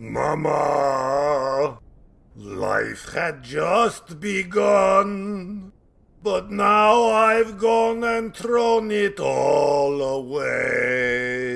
Mama, life had just begun, but now I've gone and thrown it all away.